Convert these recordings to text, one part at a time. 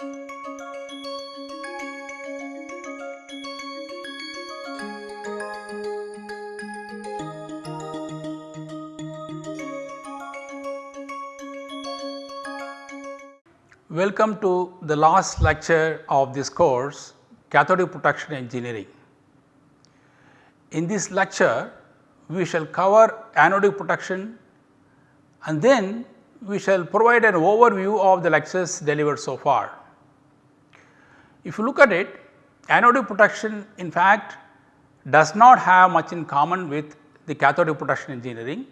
Welcome to the last lecture of this course Cathodic Protection Engineering. In this lecture we shall cover anodic protection and then we shall provide an overview of the lectures delivered so far. If you look at it anodic protection in fact does not have much in common with the cathodic protection engineering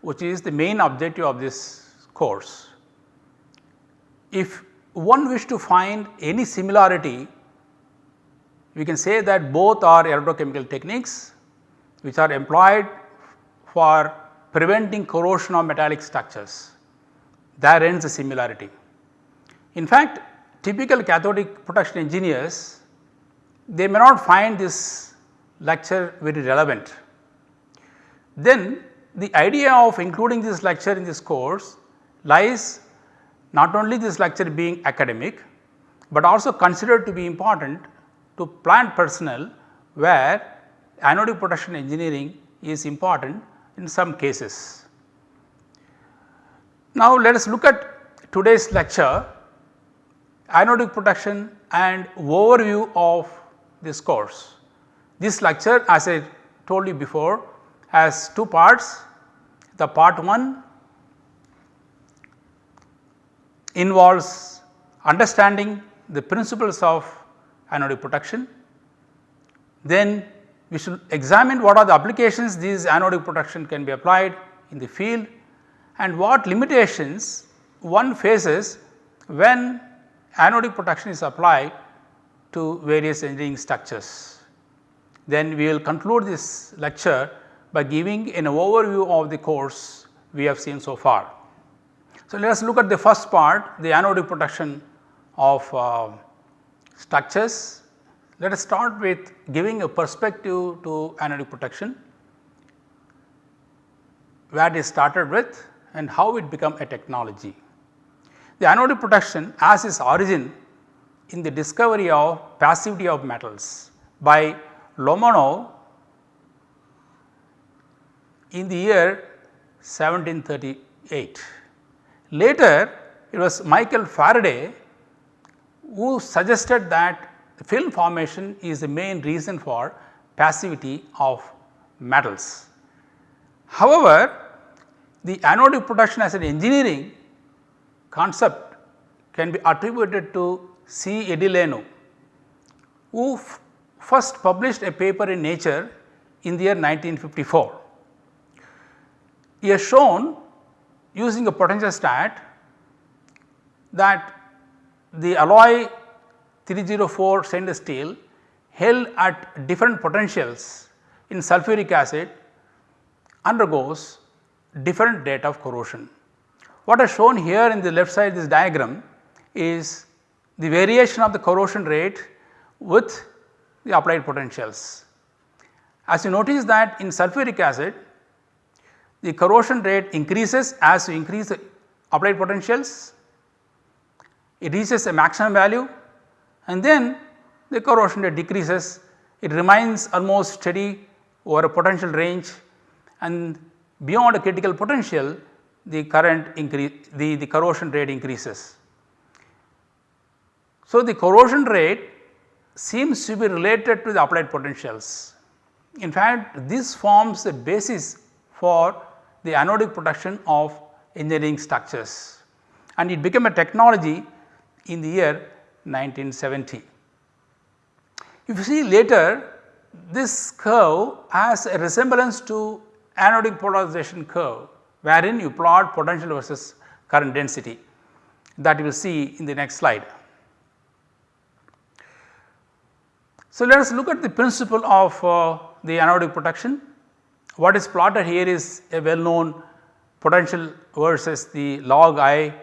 which is the main objective of this course. If one wish to find any similarity we can say that both are electrochemical techniques which are employed for preventing corrosion of metallic structures there ends the similarity. In fact, typical cathodic protection engineers they may not find this lecture very relevant. Then the idea of including this lecture in this course lies not only this lecture being academic, but also considered to be important to plant personnel where anodic protection engineering is important in some cases. Now, let us look at today's lecture anodic protection and overview of this course. This lecture as I told you before has two parts. The part 1 involves understanding the principles of anodic protection. Then we should examine what are the applications these anodic protection can be applied in the field and what limitations one faces when anodic protection is applied to various engineering structures. Then we will conclude this lecture by giving an overview of the course we have seen so far. So, let us look at the first part the anodic protection of uh, structures. Let us start with giving a perspective to anodic protection where it started with and how it become a technology. The anodic protection has its origin in the discovery of passivity of metals by Lomonosov in the year 1738. Later it was Michael Faraday who suggested that film formation is the main reason for passivity of metals. However, the anodic protection as an engineering concept can be attributed to C. Edeleanu who first published a paper in Nature in the year 1954. He has shown using a potentiostat that the alloy 304 stainless steel held at different potentials in sulfuric acid undergoes different rate of corrosion. What is shown here in the left side this diagram is the variation of the corrosion rate with the applied potentials. As you notice that in sulfuric acid the corrosion rate increases as you increase the applied potentials, it reaches a maximum value and then the corrosion rate decreases, it remains almost steady over a potential range and beyond a critical potential the current increase the, the corrosion rate increases. So, the corrosion rate seems to be related to the applied potentials. In fact, this forms the basis for the anodic protection of engineering structures and it became a technology in the year 1970. If you see later this curve has a resemblance to anodic polarization curve wherein you plot potential versus current density that you will see in the next slide. So, let us look at the principle of uh, the anodic protection. What is plotted here is a well known potential versus the log I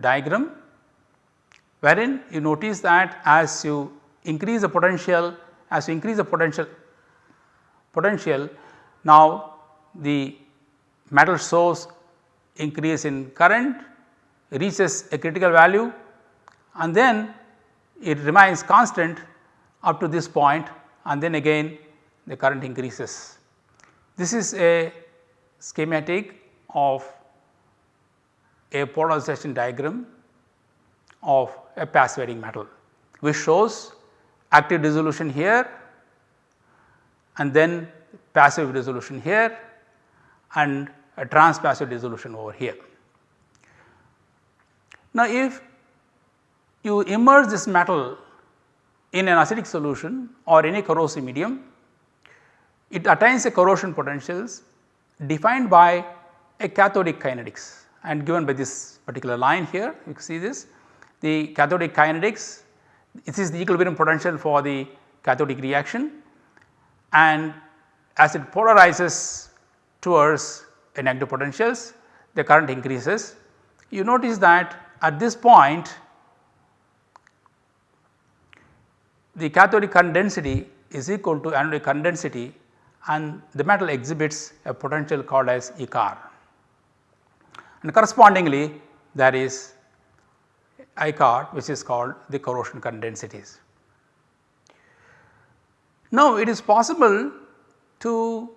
diagram wherein you notice that as you increase the potential as you increase the potential potential now the metal source increase in current reaches a critical value and then it remains constant up to this point and then again the current increases. This is a schematic of a polarization diagram of a passivering metal which shows active dissolution here and then passive dissolution here and a transpassive dissolution over here. Now, if you immerse this metal in an acidic solution or any corrosive medium, it attains a corrosion potentials defined by a cathodic kinetics and given by this particular line here you can see this the cathodic kinetics this is the equilibrium potential for the cathodic reaction and as it polarizes towards negative potentials the current increases. You notice that at this point the cathodic current density is equal to anodic current density and the metal exhibits a potential called as E corr and correspondingly there is I corr which is called the corrosion current densities. Now it is possible to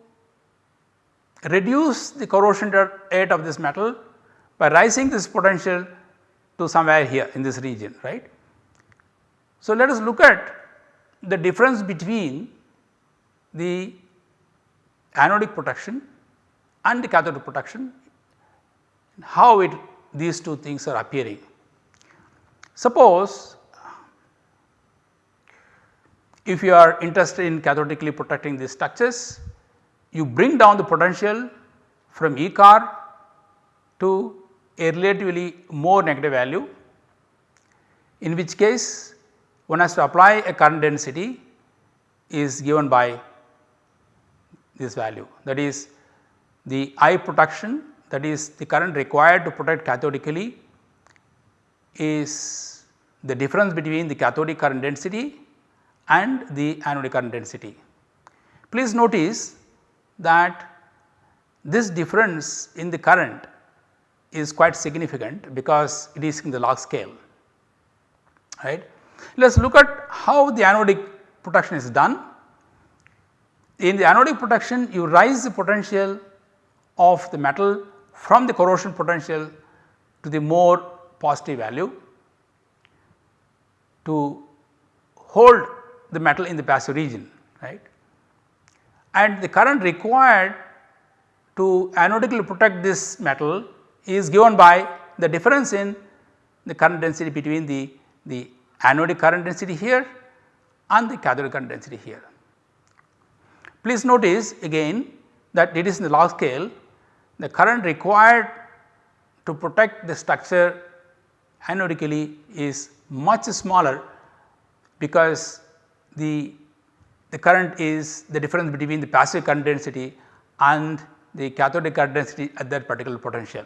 reduce the corrosion rate of this metal by rising this potential to somewhere here in this region right. So let us look at the difference between the anodic protection and the cathodic protection how it these two things are appearing. Suppose if you are interested in cathodically protecting these structures, you bring down the potential from E corr to a relatively more negative value in which case one has to apply a current density is given by this value that is the I protection that is the current required to protect cathodically is the difference between the cathodic current density and the anodic current density. Please notice that this difference in the current is quite significant because it is in the log scale right. Let us look at how the anodic protection is done. In the anodic protection you rise the potential of the metal from the corrosion potential to the more positive value to hold the metal in the passive region right and the current required to anodically protect this metal is given by the difference in the current density between the, the anodic current density here and the cathodic current density here. Please notice again that it is in the log scale the current required to protect the structure anodically is much smaller because the the current is the difference between the passive current density and the cathodic current density at that particular potential.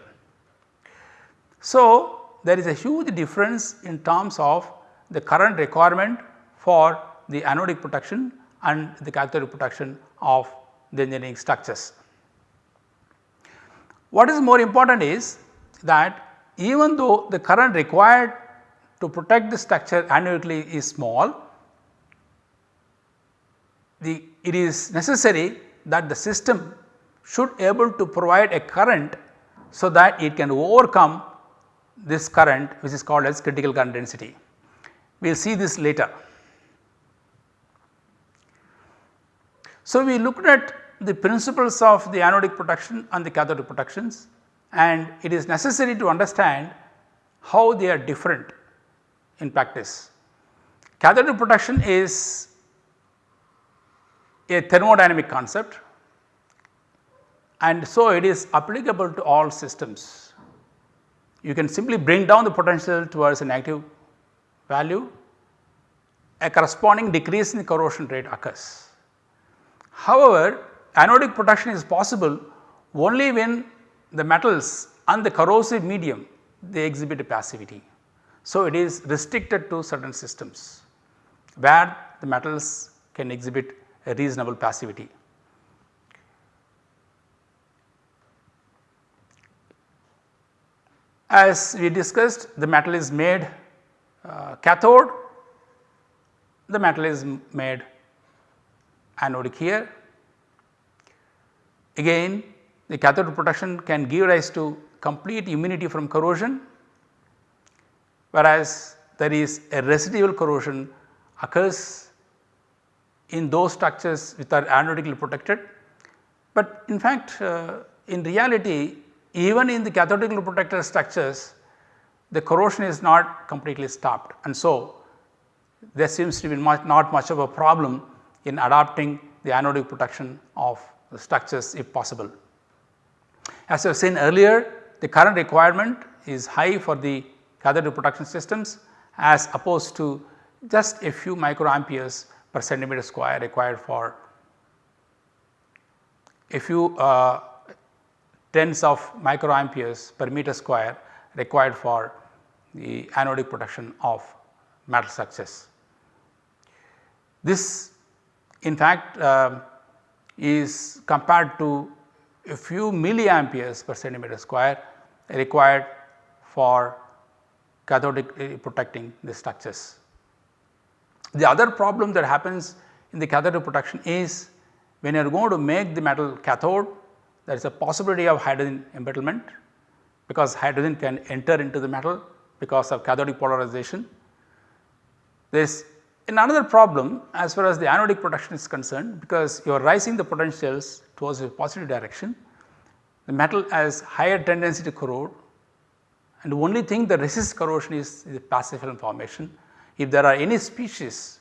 So, there is a huge difference in terms of the current requirement for the anodic protection and the cathodic protection of the engineering structures. What is more important is that even though the current required to protect the structure anodically is small, the it is necessary that the system should able to provide a current so that it can overcome this current which is called as critical current density. We will see this later. So, we looked at the principles of the anodic protection and the cathodic protections and it is necessary to understand how they are different in practice. Cathodic protection is a thermodynamic concept and so it is applicable to all systems. You can simply bring down the potential towards a negative value, a corresponding decrease in the corrosion rate occurs. However, anodic protection is possible only when the metals and the corrosive medium they exhibit a passivity. So, it is restricted to certain systems where the metals can exhibit reasonable passivity. As we discussed the metal is made uh, cathode the metal is made anodic here. Again the cathode protection can give rise to complete immunity from corrosion whereas there is a residual corrosion occurs in those structures which are anodically protected. But in fact uh, in reality even in the cathodically protected structures the corrosion is not completely stopped and so there seems to be much, not much of a problem in adopting the anodic protection of the structures if possible. As I have seen earlier the current requirement is high for the cathodic protection systems as opposed to just a few microamperes per centimeter square required for a few uh, tens of microamperes per meter square required for the anodic protection of metal structures. This in fact uh, is compared to a few milliamperes per centimeter square required for cathodic uh, protecting the structures. The other problem that happens in the cathodic protection is when you are going to make the metal cathode there is a possibility of hydrogen embrittlement because hydrogen can enter into the metal because of cathodic polarization. There is another problem as far as the anodic protection is concerned because you are rising the potentials towards a positive direction. The metal has higher tendency to corrode and the only thing that resists corrosion is the passive film formation. If there are any species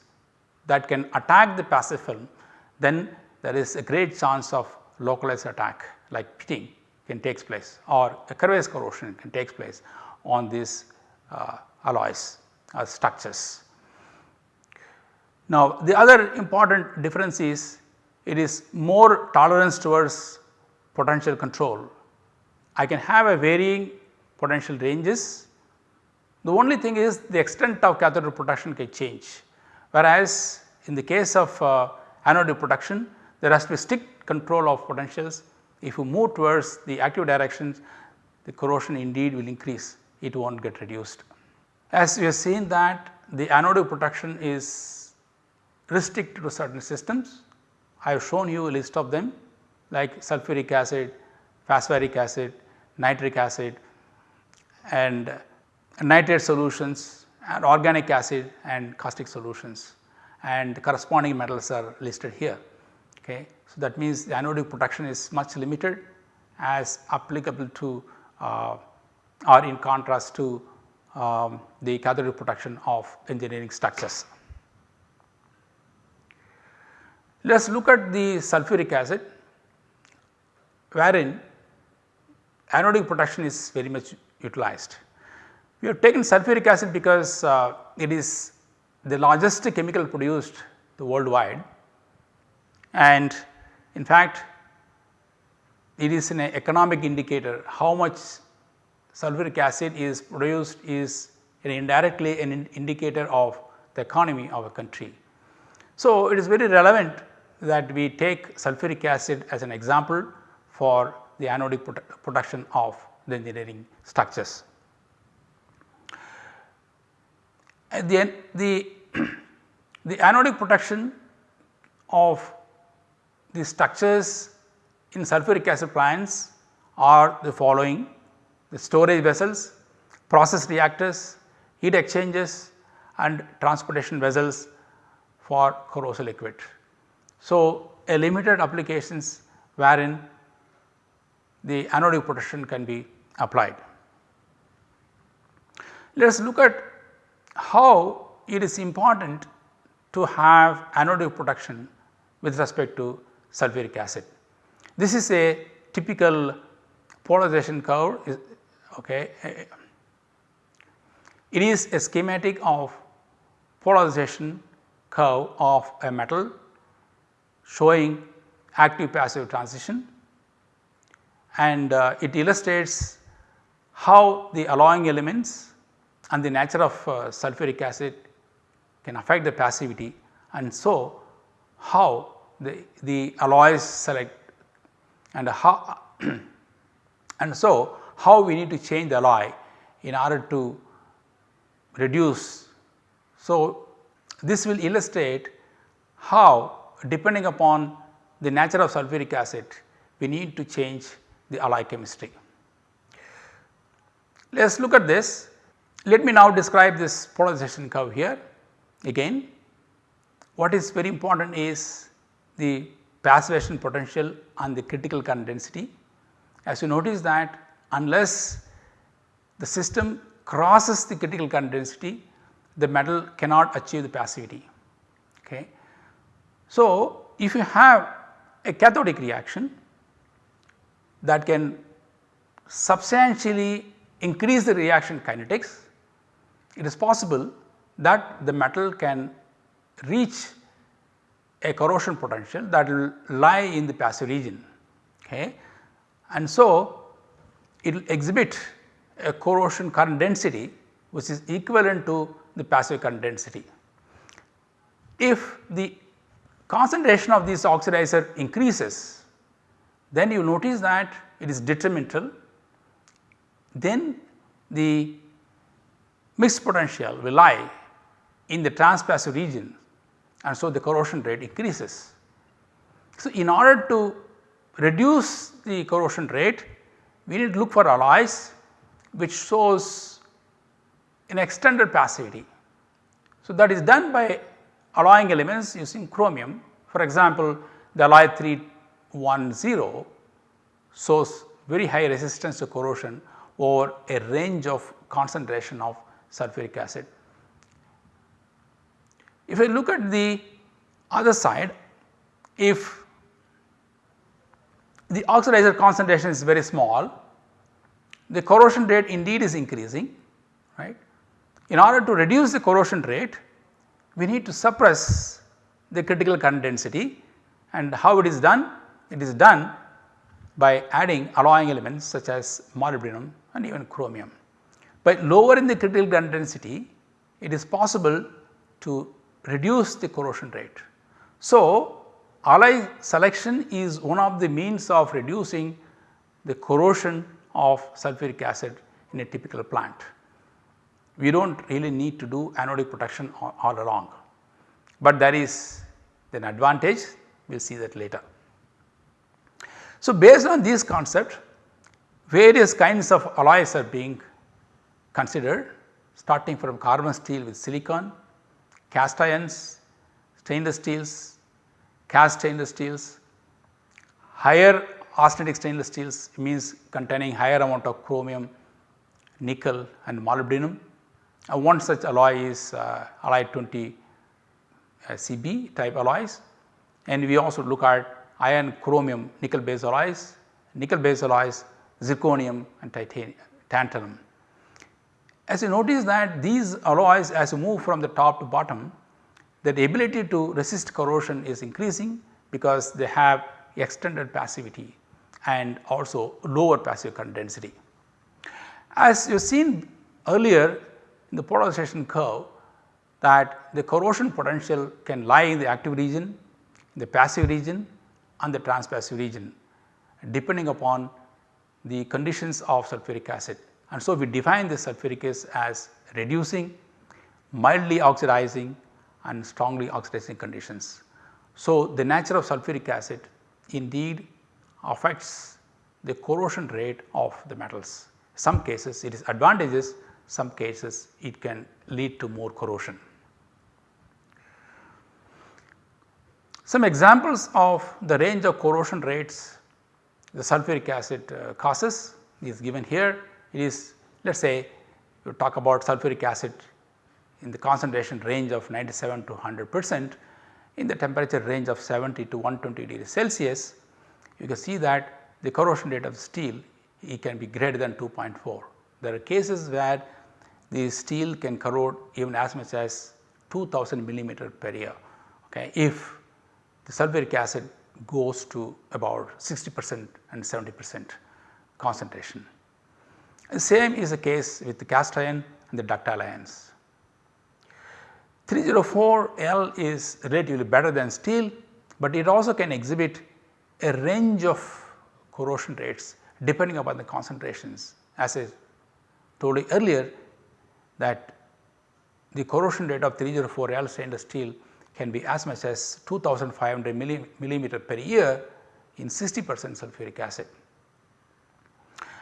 that can attack the passive film then there is a great chance of localized attack like pitting can takes place or a Crevice corrosion can takes place on these uh, alloys or structures. Now the other important difference is it is more tolerance towards potential control. I can have a varying potential ranges. The only thing is the extent of cathode protection can change whereas in the case of uh, anodic protection there has to be strict control of potentials. If you move towards the active directions the corrosion indeed will increase it will not get reduced. As we have seen that the anode protection is restricted to certain systems. I have shown you a list of them like sulfuric acid, phosphoric acid, nitric acid and nitrate solutions and organic acid and caustic solutions and corresponding metals are listed here. Okay. So, that means the anodic protection is much limited as applicable to uh, or in contrast to um, the cathodic protection of engineering structures. Let us look at the sulfuric acid wherein anodic protection is very much utilized. We have taken sulfuric acid because uh, it is the largest chemical produced worldwide and in fact it is an economic indicator how much sulfuric acid is produced is indirectly an indicator of the economy of a country. So, it is very relevant that we take sulfuric acid as an example for the anodic production of the engineering structures. At the end the, the anodic protection of the structures in sulfuric acid plants are the following the storage vessels, process reactors, heat exchangers and transportation vessels for corrosive liquid. So, a limited applications wherein the anodic protection can be applied. Let us look at how it is important to have anodic protection with respect to sulfuric acid. This is a typical polarization curve okay. It is a schematic of polarization curve of a metal showing active passive transition and uh, it illustrates how the alloying elements and the nature of uh, sulfuric acid can affect the passivity and so how the, the alloys select and how and so how we need to change the alloy in order to reduce So, this will illustrate how depending upon the nature of sulfuric acid we need to change the alloy chemistry. Let us look at this. Let me now describe this polarization curve here. Again what is very important is the passivation potential and the critical current density. As you notice that unless the system crosses the critical current density, the metal cannot achieve the passivity. Okay. So, if you have a cathodic reaction that can substantially increase the reaction kinetics, it is possible that the metal can reach a corrosion potential that will lie in the passive region. Okay. And so, it will exhibit a corrosion current density which is equivalent to the passive current density. If the concentration of this oxidizer increases, then you notice that it is detrimental, then the mixed potential will lie in the transpassive region and so the corrosion rate increases. So, in order to reduce the corrosion rate, we need to look for alloys which shows an extended passivity. So, that is done by alloying elements using chromium. For example, the alloy 310 shows very high resistance to corrosion over a range of concentration of sulfuric acid. If I look at the other side, if the oxidizer concentration is very small, the corrosion rate indeed is increasing, right. In order to reduce the corrosion rate, we need to suppress the critical current density and how it is done? It is done by adding alloying elements such as molybdenum and even chromium. By lowering the critical grain density, it is possible to reduce the corrosion rate. So, alloy selection is one of the means of reducing the corrosion of sulfuric acid in a typical plant. We do not really need to do anodic protection all, all along, but there is an advantage we will see that later. So, based on these concepts various kinds of alloys are being considered starting from carbon steel with silicon, cast irons, stainless steels, cast stainless steels, higher austenitic stainless steels means containing higher amount of chromium, nickel and molybdenum. Uh, one such alloy is uh, alloy 20 uh, Cb type alloys and we also look at iron chromium nickel based alloys, nickel based alloys, zirconium and titanium, tantalum. As you notice that these alloys as you move from the top to bottom, the ability to resist corrosion is increasing because they have extended passivity and also lower passive current density. As you have seen earlier in the polarization curve that the corrosion potential can lie in the active region, the passive region and the transpassive region depending upon the conditions of sulfuric acid. And so, we define this sulfuric acid as reducing, mildly oxidizing and strongly oxidizing conditions. So, the nature of sulfuric acid indeed affects the corrosion rate of the metals. Some cases it is advantageous, some cases it can lead to more corrosion. Some examples of the range of corrosion rates the sulfuric acid uh, causes is given here. It is let us say you talk about sulfuric acid in the concentration range of 97 to 100 percent in the temperature range of 70 to 120 degrees Celsius you can see that the corrosion rate of steel it can be greater than 2.4. There are cases where the steel can corrode even as much as 2000 millimeter per year okay, if the sulfuric acid goes to about 60 percent and 70 percent concentration. Same is the case with the cast iron and the ductile irons. 304L is relatively better than steel, but it also can exhibit a range of corrosion rates depending upon the concentrations as I told you earlier that the corrosion rate of 304L stainless steel can be as much as 2500 millimeter per year in 60 percent sulfuric acid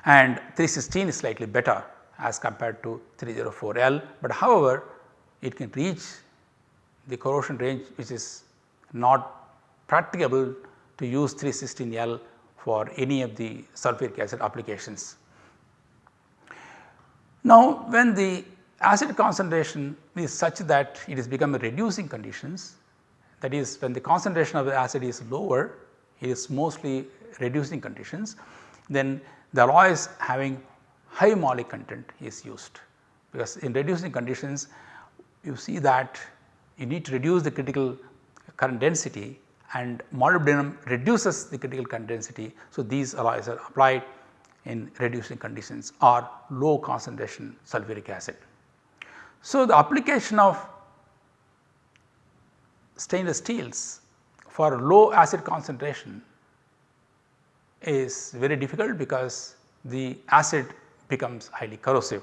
and 316 is slightly better as compared to 304L, but however it can reach the corrosion range which is not practicable to use 316L for any of the sulfuric acid applications. Now, when the acid concentration is such that it is become reducing conditions that is when the concentration of the acid is lower it is mostly reducing conditions then the alloys having high moly content is used because in reducing conditions you see that you need to reduce the critical current density and molybdenum reduces the critical current density. So, these alloys are applied in reducing conditions or low concentration sulfuric acid. So, the application of stainless steels for low acid concentration is very difficult because the acid becomes highly corrosive.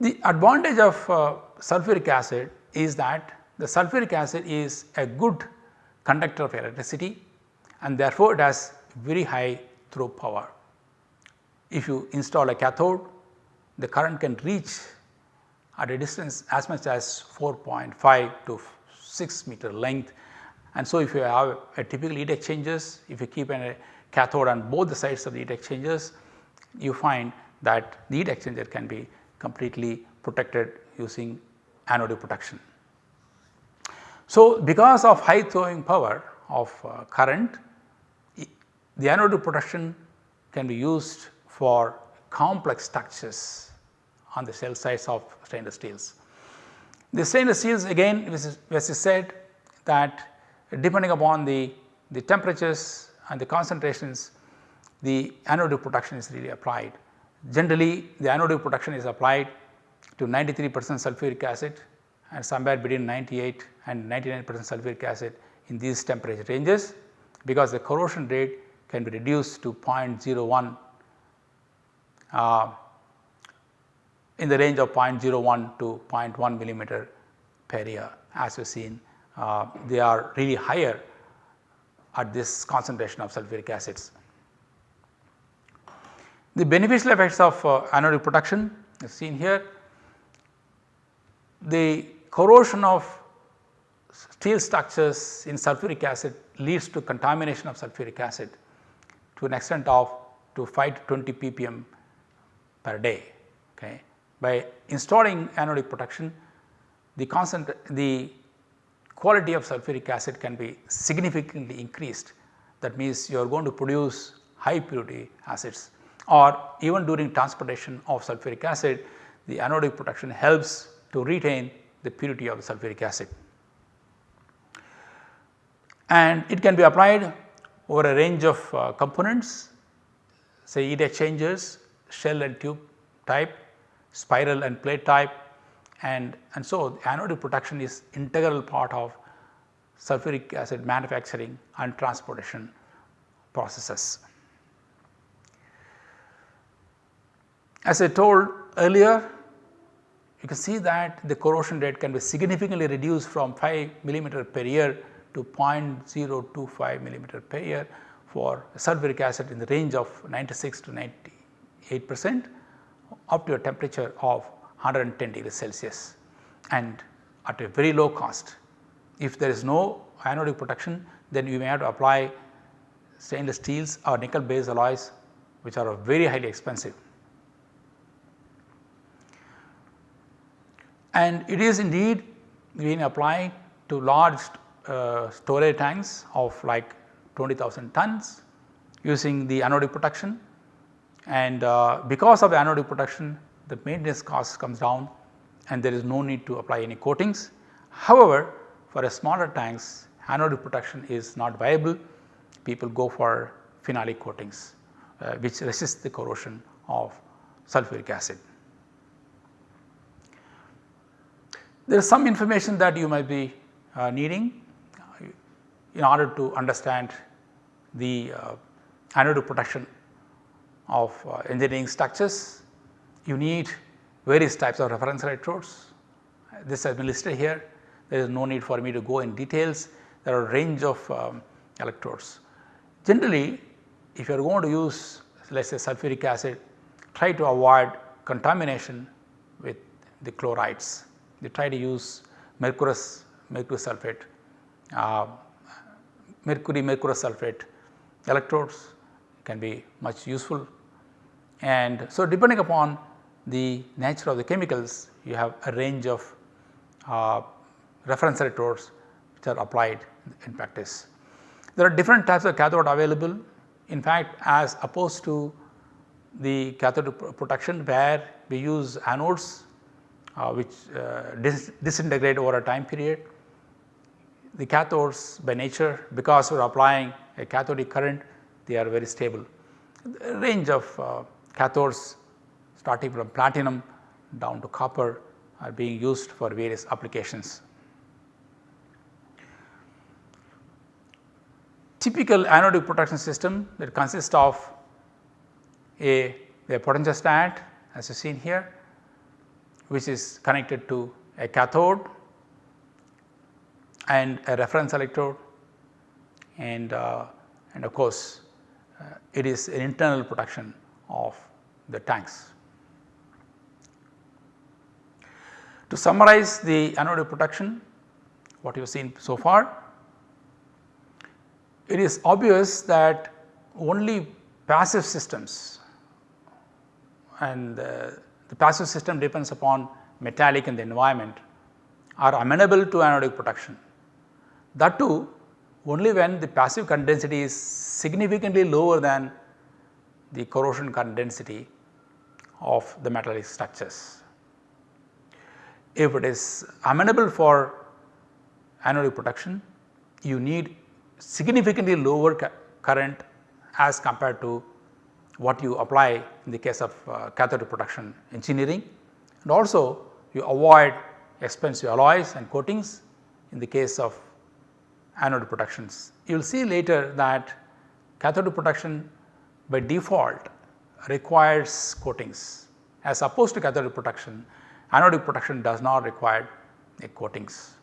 The advantage of uh, sulfuric acid is that the sulfuric acid is a good conductor of electricity and therefore, it has very high throw power. If you install a cathode, the current can reach at a distance as much as 4.5 to 6 meter length. And so, if you have a typical heat exchangers, if you keep a cathode on both the sides of the heat exchangers, you find that the heat exchanger can be completely protected using anode protection. So, because of high throwing power of uh, current, the anode protection can be used for complex structures on the shell sides of stainless steels. The stainless steels again as I said that depending upon the, the temperatures and the concentrations the anodic protection is really applied. Generally the anodic protection is applied to 93 percent sulfuric acid and somewhere between 98 and 99 percent sulfuric acid in these temperature ranges because the corrosion rate can be reduced to 0.01 uh, in the range of 0.01 to 0.1 millimeter per year as we have seen uh, they are really higher at this concentration of sulfuric acids. The beneficial effects of uh, anodic protection is seen here. The corrosion of steel structures in sulfuric acid leads to contamination of sulfuric acid to an extent of to 5 to 20 ppm per day. Okay. By installing anodic protection the the quality of sulfuric acid can be significantly increased that means you are going to produce high purity acids or even during transportation of sulfuric acid the anodic protection helps to retain the purity of the sulfuric acid. And it can be applied over a range of uh, components say heat exchangers, shell and tube type, spiral and plate type and, and so anodic protection is integral part of sulfuric acid manufacturing and transportation processes. As I told earlier you can see that the corrosion rate can be significantly reduced from 5 millimeter per year to 0.025 millimeter per year for sulfuric acid in the range of 96 to 98 percent up to a temperature of 110 degrees Celsius and at a very low cost. If there is no anodic protection then you may have to apply stainless steels or nickel based alloys which are very highly expensive. And it is indeed being applied to large uh, storage tanks of like 20,000 tons using the anodic protection and uh, because of the anodic protection the maintenance cost comes down and there is no need to apply any coatings. However, for a smaller tanks anodic protection is not viable people go for phenolic coatings uh, which resist the corrosion of sulfuric acid. There is some information that you might be uh, needing uh, in order to understand the uh, anodic protection of uh, engineering structures you need various types of reference electrodes. This has been listed here. There is no need for me to go in details. There are a range of um, electrodes. Generally, if you are going to use let us say sulfuric acid, try to avoid contamination with the chlorides. They try to use mercurous mercury sulphate, uh, mercury mercurous sulphate electrodes can be much useful. And so, depending upon the nature of the chemicals you have a range of uh, reference electrodes which are applied in practice. There are different types of cathode available in fact as opposed to the cathode protection where we use anodes uh, which uh, dis disintegrate over a time period. The cathodes by nature because we are applying a cathodic current they are very stable. A range of uh, cathodes starting from platinum down to copper are being used for various applications. Typical anodic protection system that consists of a, a potentiostat as you seen here which is connected to a cathode and a reference electrode and, uh, and of course, uh, it is an internal protection of the tanks. To summarize the anodic protection what you have seen so far, it is obvious that only passive systems and uh, the passive system depends upon metallic in the environment are amenable to anodic protection. That too only when the passive current density is significantly lower than the corrosion current density of the metallic structures. If it is amenable for anodic protection, you need significantly lower current as compared to what you apply in the case of uh, cathode protection engineering and also you avoid expensive alloys and coatings in the case of anode protections. You will see later that cathode protection by default requires coatings as opposed to cathode protection anodic protection does not require coatings.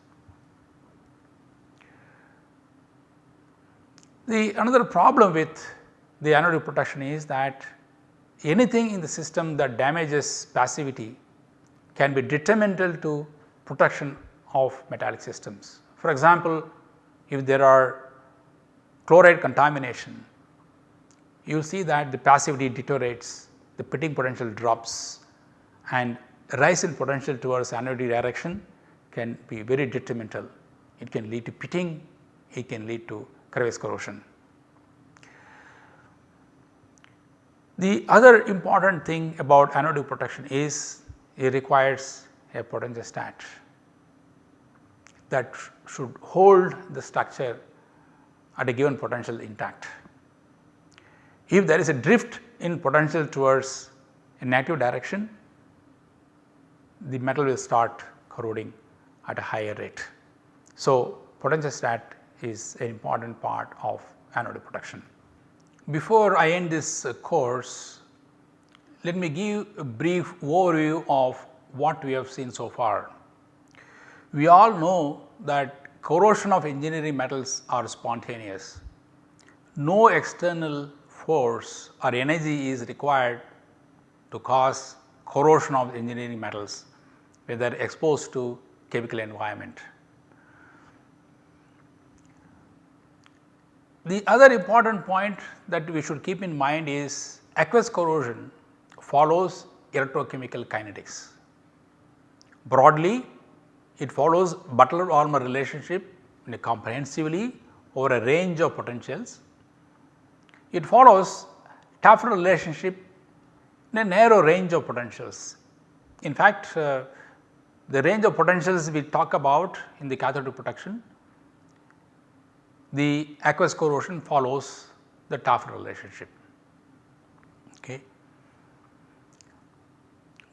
The another problem with the anodic protection is that anything in the system that damages passivity can be detrimental to protection of metallic systems. For example, if there are chloride contamination, you see that the passivity deteriorates, the pitting potential drops and rise in potential towards anodic direction can be very detrimental. It can lead to pitting, it can lead to crevice corrosion. The other important thing about anodic protection is it requires a potentiostat that should hold the structure at a given potential intact. If there is a drift in potential towards a negative direction, the metal will start corroding at a higher rate. So, potentiostat is an important part of anode protection. Before I end this uh, course, let me give a brief overview of what we have seen so far. We all know that corrosion of engineering metals are spontaneous. No external force or energy is required to cause corrosion of engineering metals when they are exposed to chemical environment. The other important point that we should keep in mind is aqueous corrosion follows electrochemical kinetics. Broadly it follows Butler-Volmer relationship comprehensively over a range of potentials. It follows Tafel relationship in a narrow range of potentials. In fact, uh, the range of potentials we talk about in the cathode protection, the aqueous corrosion follows the Tafel relationship. Okay.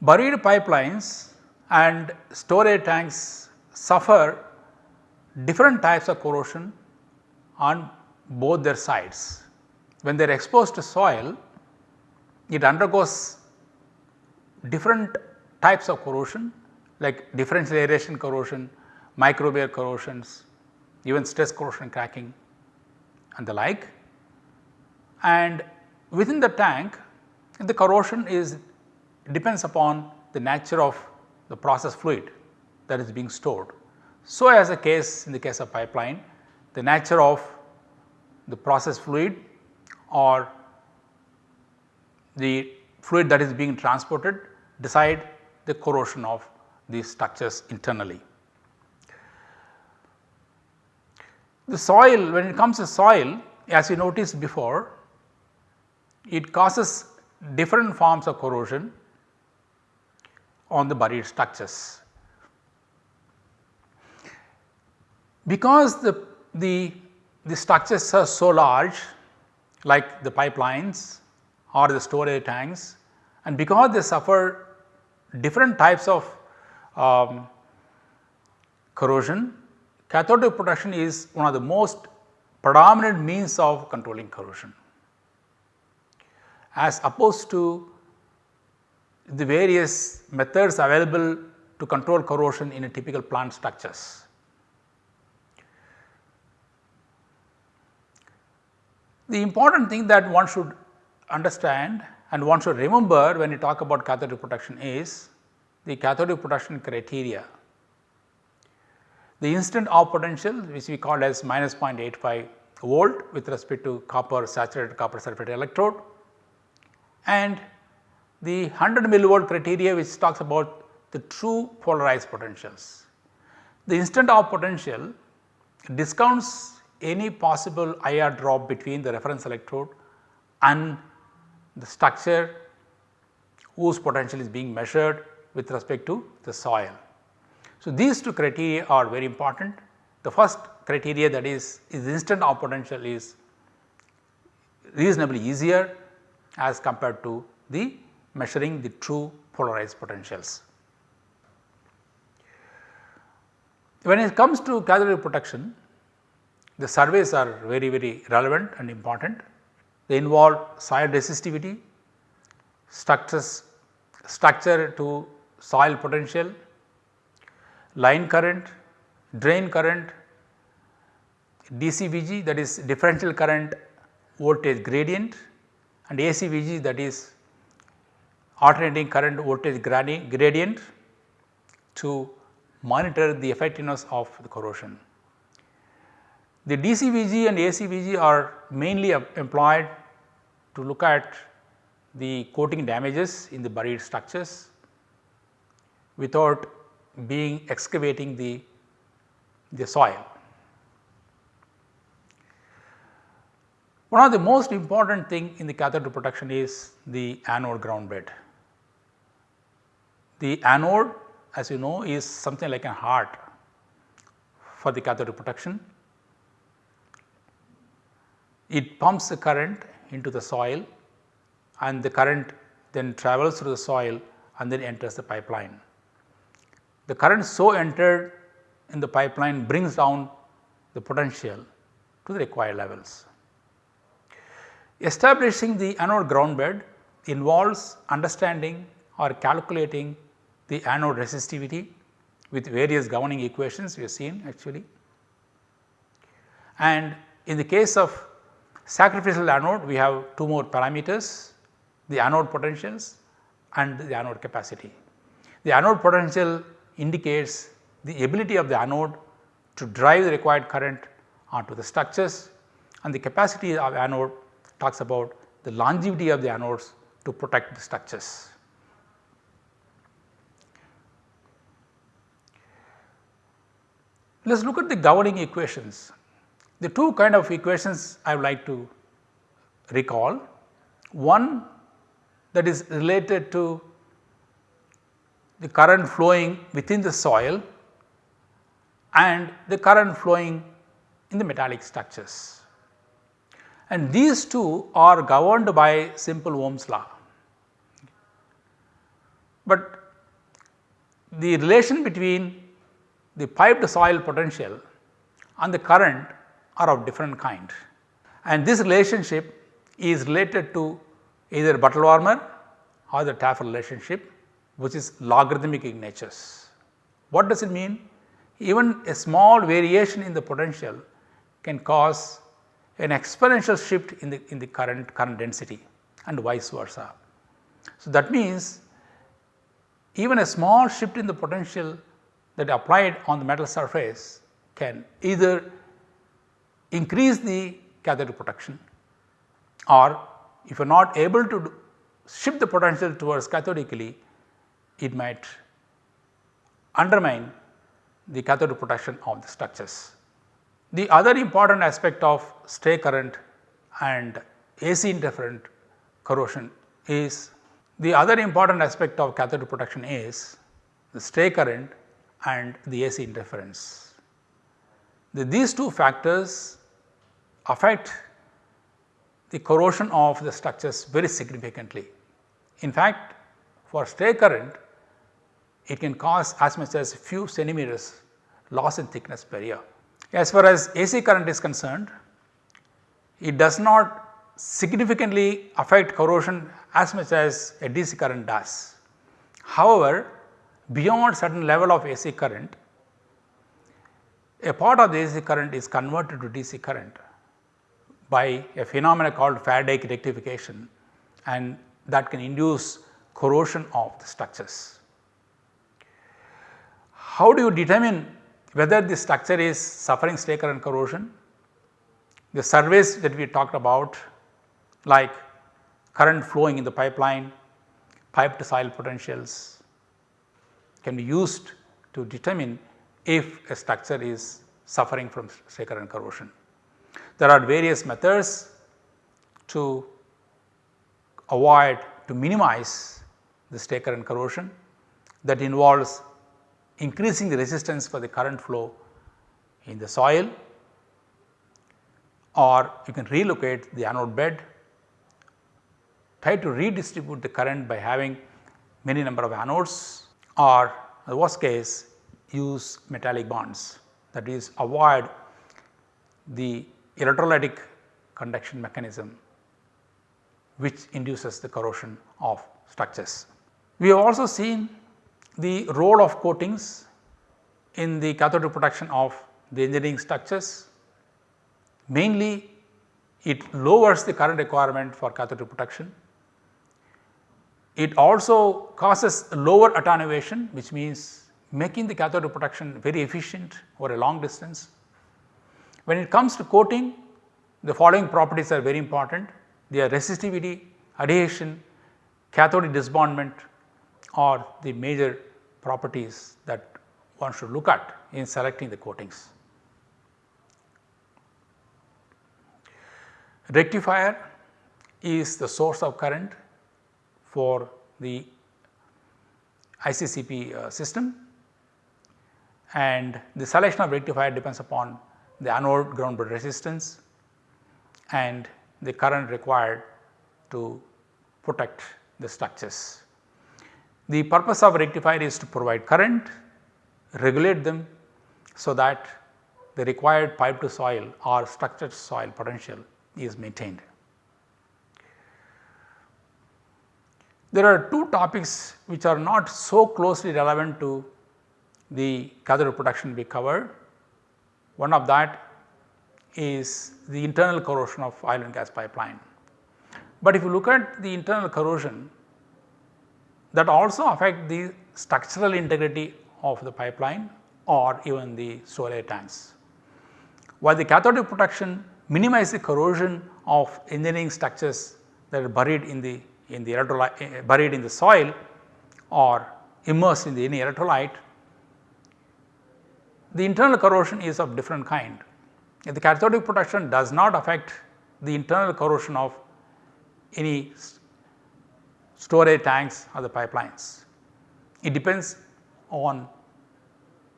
Buried pipelines and storage tanks suffer different types of corrosion on both their sides. When they are exposed to soil, it undergoes different types of corrosion like differential aeration corrosion, microbial corrosions, even stress corrosion cracking and the like. And within the tank the corrosion is depends upon the nature of the process fluid that is being stored. So, as a case in the case of pipeline the nature of the process fluid or the fluid that is being transported decide the corrosion of these structures internally. The soil when it comes to soil as you noticed before it causes different forms of corrosion on the buried structures. Because the, the, the structures are so large like the pipelines or the storage tanks and because they suffer different types of um, corrosion, cathodic protection is one of the most predominant means of controlling corrosion as opposed to the various methods available to control corrosion in a typical plant structures. The important thing that one should understand and one should remember when you talk about cathodic protection is the cathodic protection criteria. The instant off potential which we call as minus 0.85 volt with respect to copper saturated copper sulphate electrode and the 100 millivolt criteria which talks about the true polarized potentials. The instant off potential discounts any possible IR drop between the reference electrode and the structure whose potential is being measured with respect to the soil. So, these two criteria are very important. The first criteria that is, is instant off potential is reasonably easier as compared to the measuring the true polarized potentials. When it comes to cathodic protection, the surveys are very very relevant and important. They involve soil resistivity, structures, structure to soil potential, line current, drain current, DCVG that is differential current voltage gradient and ACVG that is alternating current voltage gradient to monitor the effectiveness of the corrosion. The DCVG and ACVG are mainly employed to look at the coating damages in the buried structures without being excavating the, the soil. One of the most important thing in the cathode protection is the anode ground bed. The anode as you know is something like a heart for the cathode protection. It pumps the current into the soil and the current then travels through the soil and then enters the pipeline. The current so entered in the pipeline brings down the potential to the required levels. Establishing the anode ground bed involves understanding or calculating the anode resistivity with various governing equations we have seen actually. And in the case of sacrificial anode we have two more parameters the anode potentials and the anode capacity. The anode potential indicates the ability of the anode to drive the required current onto the structures and the capacity of anode talks about the longevity of the anodes to protect the structures. Let us look at the governing equations. The two kind of equations I would like to recall. One that is related to the current flowing within the soil and the current flowing in the metallic structures. And these two are governed by simple Ohm's law. But the relation between the piped soil potential and the current are of different kind and this relationship is related to either Butler-Volmer or the Tafel relationship which is logarithmic in natures. What does it mean? Even a small variation in the potential can cause an exponential shift in the in the current current density and vice versa. So, that means even a small shift in the potential that applied on the metal surface can either increase the cathodic protection or if you are not able to shift the potential towards cathodically it might undermine the cathodic protection of the structures. The other important aspect of stray current and AC interferent corrosion is the other important aspect of cathodic protection is the stray current and the AC interference. The, these two factors affect the corrosion of the structures very significantly. In fact, for stray current it can cause as much as few centimeters loss in thickness per year. As far as AC current is concerned, it does not significantly affect corrosion as much as a DC current does. However, beyond a certain level of AC current, a part of the AC current is converted to DC current by a phenomena called Faraday rectification and that can induce corrosion of the structures. How do you determine whether the structure is suffering stray current corrosion? The surveys that we talked about like current flowing in the pipeline, pipe to soil potentials can be used to determine if a structure is suffering from stray current corrosion. There are various methods to avoid to minimize the stray current corrosion that involves increasing the resistance for the current flow in the soil or you can relocate the anode bed try to redistribute the current by having many number of anodes or the worst case use metallic bonds. That is avoid the electrolytic conduction mechanism which induces the corrosion of structures. We have also seen the role of coatings in the cathodic protection of the engineering structures. Mainly it lowers the current requirement for cathodic protection it also causes lower attenuation which means making the cathode protection very efficient over a long distance. When it comes to coating the following properties are very important their resistivity, adhesion, cathodic disbondment are the major properties that one should look at in selecting the coatings. Rectifier is the source of current for the ICCP uh, system and the selection of rectifier depends upon the anode ground bed resistance and the current required to protect the structures. The purpose of rectifier is to provide current, regulate them so that the required pipe to soil or structured soil potential is maintained. There are two topics which are not so closely relevant to the cathode protection we covered. One of that is the internal corrosion of oil and gas pipeline. But if you look at the internal corrosion that also affect the structural integrity of the pipeline or even the storage tanks. While the cathodic protection minimize the corrosion of engineering structures that are buried in the in the electrolyte eh, buried in the soil or immersed in the any electrolyte, the internal corrosion is of different kind. The cathodic protection does not affect the internal corrosion of any storage tanks or the pipelines. It depends on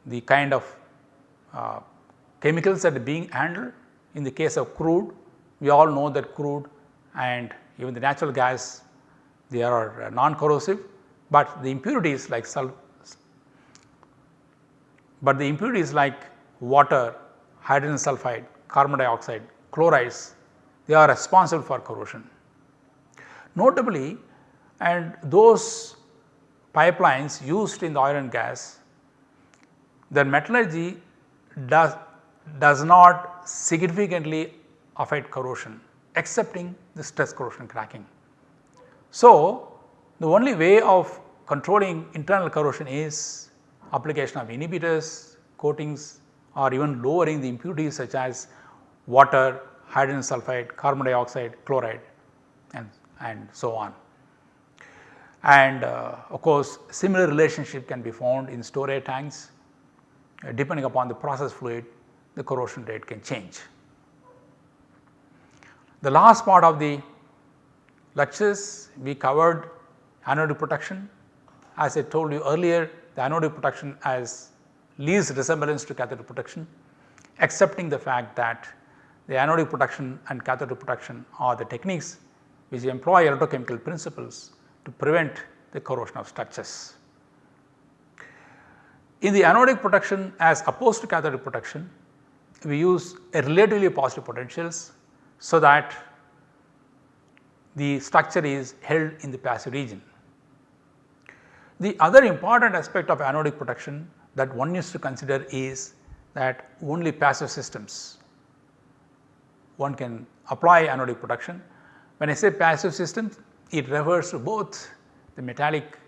the kind of uh, chemicals that are being handled. In the case of crude, we all know that crude and even the natural gas they are non corrosive, but the impurities like sulfur but the impurities like water, hydrogen sulfide, carbon dioxide, chlorides they are responsible for corrosion. Notably and those pipelines used in the oil and gas, their metallurgy does, does not significantly affect corrosion excepting the stress corrosion cracking. So, the only way of controlling internal corrosion is application of inhibitors, coatings or even lowering the impurities such as water, hydrogen sulfide, carbon dioxide, chloride and, and so on. And uh, of course, similar relationship can be found in storage tanks uh, depending upon the process fluid the corrosion rate can change. The last part of the lectures we covered anodic protection. As I told you earlier the anodic protection has least resemblance to cathodic protection accepting the fact that the anodic protection and cathodic protection are the techniques which employ electrochemical principles to prevent the corrosion of structures. In the anodic protection as opposed to cathodic protection, we use a relatively positive potentials so that the structure is held in the passive region. The other important aspect of anodic protection that one needs to consider is that only passive systems one can apply anodic protection. When I say passive systems it refers to both the metallic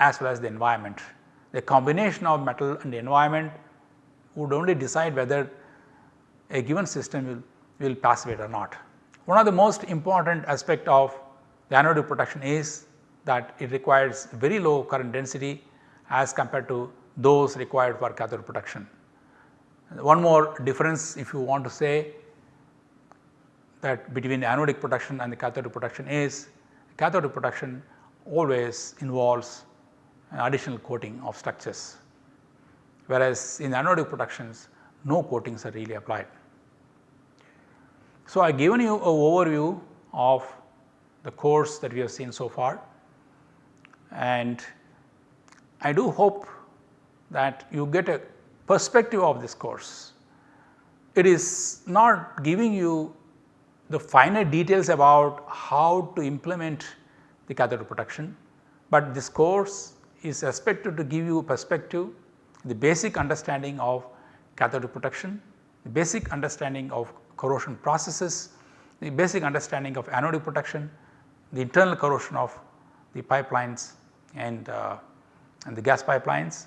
as well as the environment. The combination of metal and the environment would only decide whether a given system will, will passivate or not. One of the most important aspect of the anodic protection is that it requires very low current density as compared to those required for cathode protection. One more difference if you want to say that between anodic protection and the cathodic protection is cathodic protection always involves an additional coating of structures whereas in anodic protections no coatings are really applied. So, I have given you an overview of the course that we have seen so far and I do hope that you get a perspective of this course. It is not giving you the finer details about how to implement the cathode protection, but this course is expected to give you perspective, the basic understanding of cathode protection, the basic understanding of corrosion processes, the basic understanding of anodic protection, the internal corrosion of the pipelines and, uh, and the gas pipelines.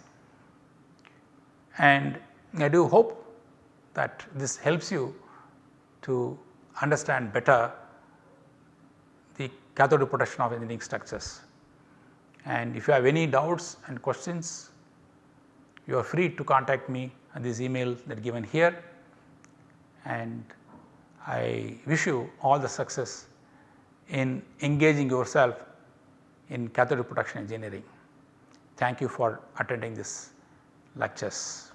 And I do hope that this helps you to understand better the cathode protection of engineering structures. And if you have any doubts and questions, you are free to contact me at this email that given here and I wish you all the success in engaging yourself in cathode protection engineering. Thank you for attending this lectures.